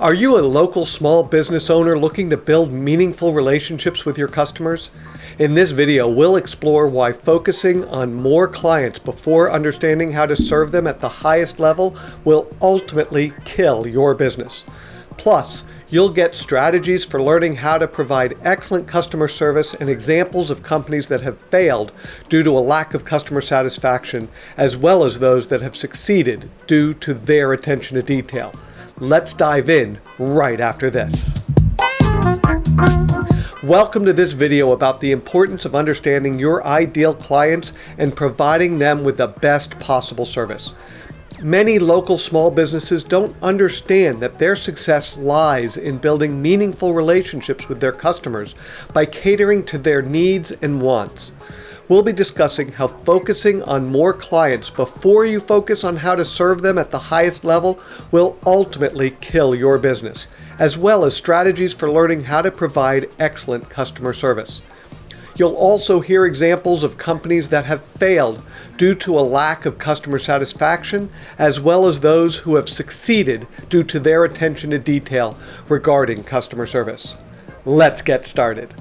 Are you a local small business owner looking to build meaningful relationships with your customers? In this video, we'll explore why focusing on more clients before understanding how to serve them at the highest level will ultimately kill your business. Plus, you'll get strategies for learning how to provide excellent customer service and examples of companies that have failed due to a lack of customer satisfaction, as well as those that have succeeded due to their attention to detail. Let's dive in right after this. Welcome to this video about the importance of understanding your ideal clients and providing them with the best possible service. Many local small businesses don't understand that their success lies in building meaningful relationships with their customers by catering to their needs and wants we'll be discussing how focusing on more clients before you focus on how to serve them at the highest level will ultimately kill your business, as well as strategies for learning how to provide excellent customer service. You'll also hear examples of companies that have failed due to a lack of customer satisfaction, as well as those who have succeeded due to their attention to detail regarding customer service. Let's get started.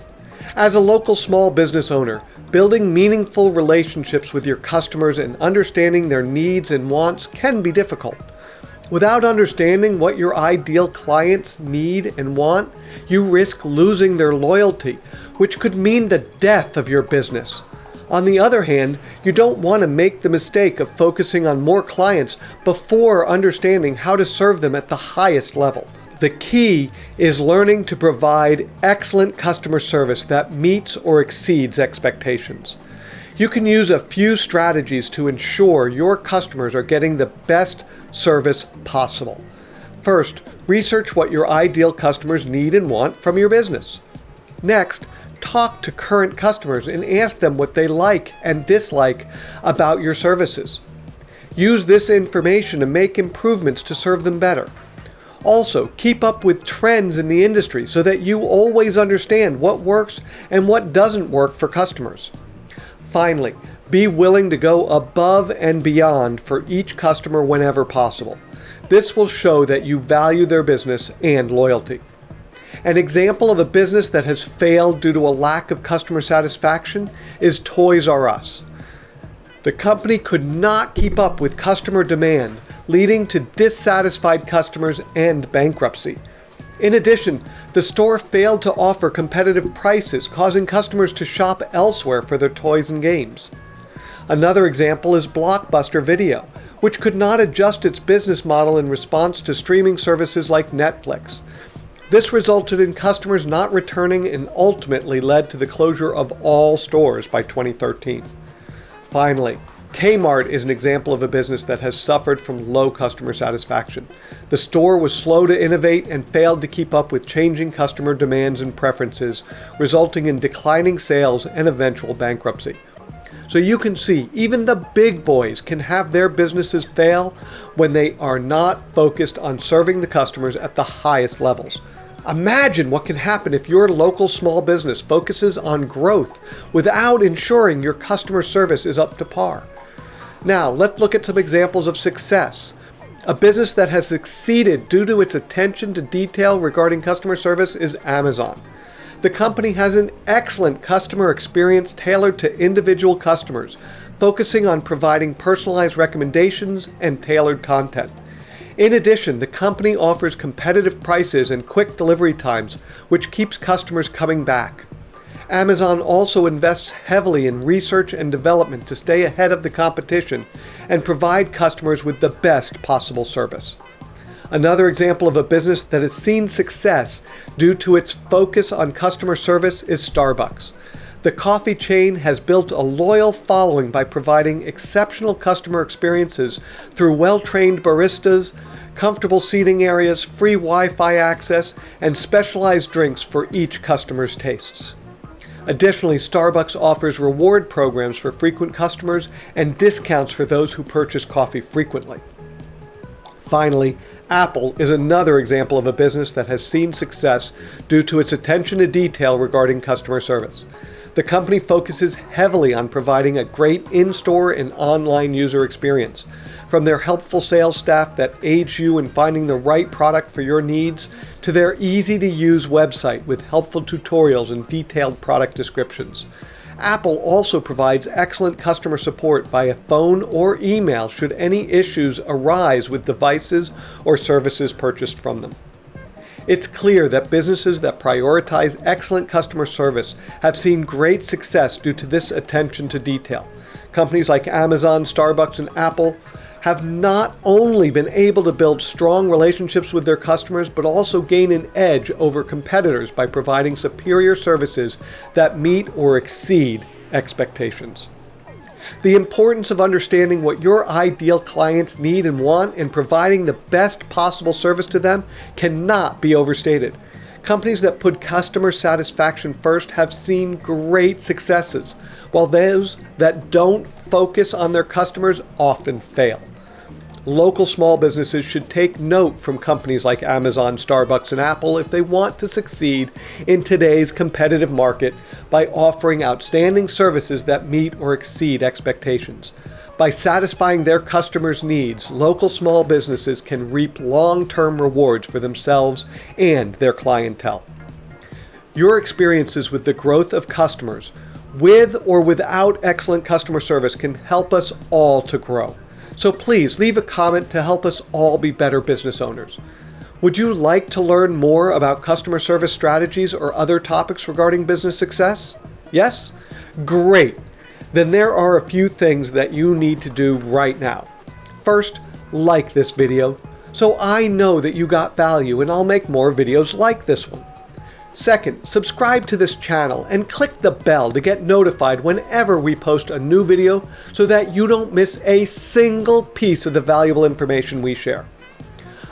As a local small business owner, Building meaningful relationships with your customers and understanding their needs and wants can be difficult. Without understanding what your ideal clients need and want, you risk losing their loyalty, which could mean the death of your business. On the other hand, you don't want to make the mistake of focusing on more clients before understanding how to serve them at the highest level. The key is learning to provide excellent customer service that meets or exceeds expectations. You can use a few strategies to ensure your customers are getting the best service possible. First, research what your ideal customers need and want from your business. Next, talk to current customers and ask them what they like and dislike about your services. Use this information to make improvements to serve them better. Also, keep up with trends in the industry so that you always understand what works and what doesn't work for customers. Finally, be willing to go above and beyond for each customer whenever possible. This will show that you value their business and loyalty. An example of a business that has failed due to a lack of customer satisfaction is Toys R Us. The company could not keep up with customer demand leading to dissatisfied customers and bankruptcy. In addition, the store failed to offer competitive prices, causing customers to shop elsewhere for their toys and games. Another example is Blockbuster Video, which could not adjust its business model in response to streaming services like Netflix. This resulted in customers not returning and ultimately led to the closure of all stores by 2013. Finally, Kmart is an example of a business that has suffered from low customer satisfaction. The store was slow to innovate and failed to keep up with changing customer demands and preferences, resulting in declining sales and eventual bankruptcy. So you can see, even the big boys can have their businesses fail when they are not focused on serving the customers at the highest levels. Imagine what can happen if your local small business focuses on growth without ensuring your customer service is up to par. Now, let's look at some examples of success. A business that has succeeded due to its attention to detail regarding customer service is Amazon. The company has an excellent customer experience tailored to individual customers, focusing on providing personalized recommendations and tailored content. In addition, the company offers competitive prices and quick delivery times, which keeps customers coming back. Amazon also invests heavily in research and development to stay ahead of the competition and provide customers with the best possible service. Another example of a business that has seen success due to its focus on customer service is Starbucks. The coffee chain has built a loyal following by providing exceptional customer experiences through well-trained baristas, comfortable seating areas, free Wi-Fi access, and specialized drinks for each customer's tastes. Additionally, Starbucks offers reward programs for frequent customers and discounts for those who purchase coffee frequently. Finally, Apple is another example of a business that has seen success due to its attention to detail regarding customer service. The company focuses heavily on providing a great in-store and online user experience. From their helpful sales staff that aids you in finding the right product for your needs, to their easy-to-use website with helpful tutorials and detailed product descriptions. Apple also provides excellent customer support via phone or email should any issues arise with devices or services purchased from them. It's clear that businesses that prioritize excellent customer service have seen great success due to this attention to detail. Companies like Amazon, Starbucks, and Apple have not only been able to build strong relationships with their customers, but also gain an edge over competitors by providing superior services that meet or exceed expectations. The importance of understanding what your ideal clients need and want and providing the best possible service to them cannot be overstated. Companies that put customer satisfaction first have seen great successes, while those that don't focus on their customers often fail. Local small businesses should take note from companies like Amazon, Starbucks, and Apple if they want to succeed in today's competitive market by offering outstanding services that meet or exceed expectations. By satisfying their customers' needs, local small businesses can reap long-term rewards for themselves and their clientele. Your experiences with the growth of customers, with or without excellent customer service, can help us all to grow. So please leave a comment to help us all be better business owners. Would you like to learn more about customer service strategies or other topics regarding business success? Yes? Great! Then there are a few things that you need to do right now. First, like this video so I know that you got value and I'll make more videos like this one. Second, subscribe to this channel and click the bell to get notified whenever we post a new video so that you don't miss a single piece of the valuable information we share.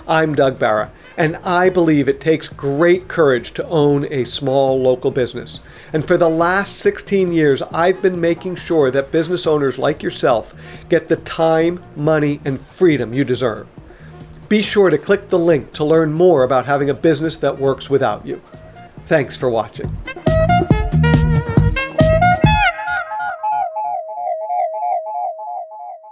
I'm Doug Barra, and I believe it takes great courage to own a small local business. And for the last 16 years, I've been making sure that business owners like yourself get the time, money, and freedom you deserve. Be sure to click the link to learn more about having a business that works without you. Thanks for watching.